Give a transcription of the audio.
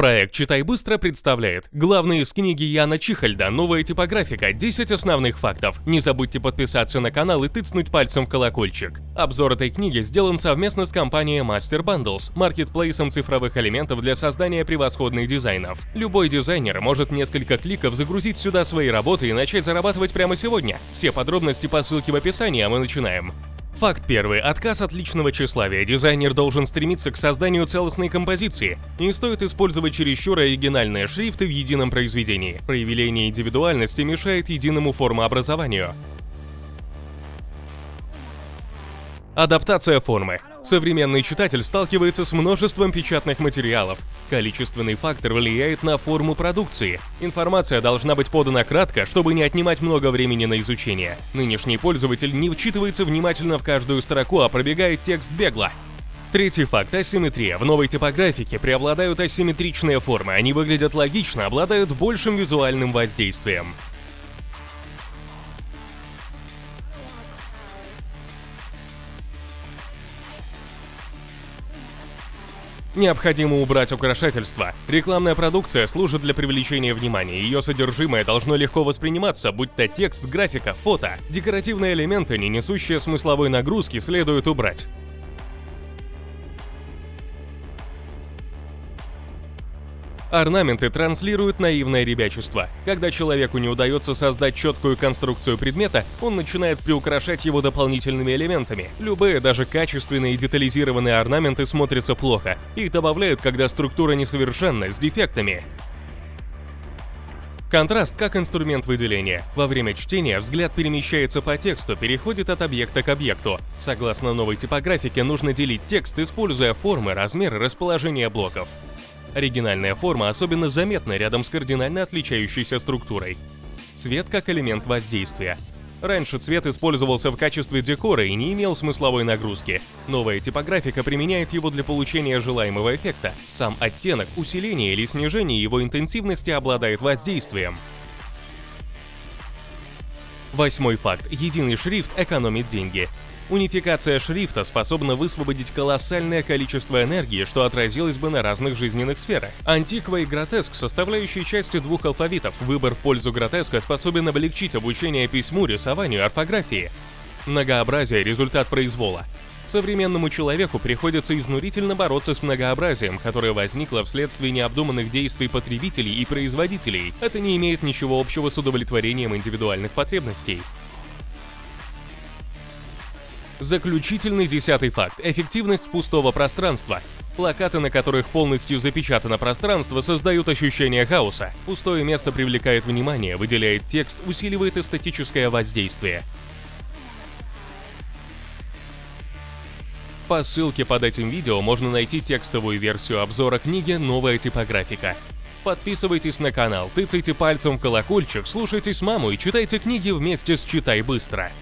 Проект «Читай быстро» представляет главные из книги Яна Чихальда «Новая типографика. 10 основных фактов». Не забудьте подписаться на канал и тыцнуть пальцем в колокольчик. Обзор этой книги сделан совместно с компанией Master Bundles, маркетплейсом цифровых элементов для создания превосходных дизайнов. Любой дизайнер может несколько кликов загрузить сюда свои работы и начать зарабатывать прямо сегодня. Все подробности по ссылке в описании, а мы начинаем. Факт первый. Отказ от личного тщеславия. Дизайнер должен стремиться к созданию целостной композиции. Не стоит использовать чересчур оригинальные шрифты в едином произведении. Проявление индивидуальности мешает единому формообразованию. Адаптация формы. Современный читатель сталкивается с множеством печатных материалов. Количественный фактор влияет на форму продукции. Информация должна быть подана кратко, чтобы не отнимать много времени на изучение. Нынешний пользователь не вчитывается внимательно в каждую строку, а пробегает текст бегло. Третий факт – асимметрия. В новой типографике преобладают асимметричные формы, они выглядят логично, обладают большим визуальным воздействием. Необходимо убрать украшательства. Рекламная продукция служит для привлечения внимания, ее содержимое должно легко восприниматься, будь то текст, графика, фото. Декоративные элементы, не несущие смысловой нагрузки, следует убрать. Орнаменты транслируют наивное ребячество. Когда человеку не удается создать четкую конструкцию предмета, он начинает приукрашать его дополнительными элементами. Любые, даже качественные и детализированные орнаменты смотрятся плохо. Их добавляют, когда структура несовершенна, с дефектами. Контраст как инструмент выделения. Во время чтения взгляд перемещается по тексту, переходит от объекта к объекту. Согласно новой типографике, нужно делить текст, используя формы, размеры, расположение блоков. Оригинальная форма особенно заметна рядом с кардинально отличающейся структурой. Цвет как элемент воздействия. Раньше цвет использовался в качестве декора и не имел смысловой нагрузки. Новая типографика применяет его для получения желаемого эффекта. Сам оттенок, усиление или снижение его интенсивности обладает воздействием. Восьмой факт. Единый шрифт экономит деньги. Унификация шрифта способна высвободить колоссальное количество энергии, что отразилось бы на разных жизненных сферах. Антиква и гротеск, составляющие частью двух алфавитов, выбор в пользу гротеска способен облегчить обучение письму, рисованию, орфографии. Многообразие – результат произвола. Современному человеку приходится изнурительно бороться с многообразием, которое возникло вследствие необдуманных действий потребителей и производителей. Это не имеет ничего общего с удовлетворением индивидуальных потребностей. Заключительный десятый факт – эффективность пустого пространства. Плакаты, на которых полностью запечатано пространство, создают ощущение хаоса. Пустое место привлекает внимание, выделяет текст, усиливает эстетическое воздействие. По ссылке под этим видео можно найти текстовую версию обзора книги «Новая типографика». Подписывайтесь на канал, тыцайте пальцем в колокольчик, слушайте маму и читайте книги вместе с «Читай быстро».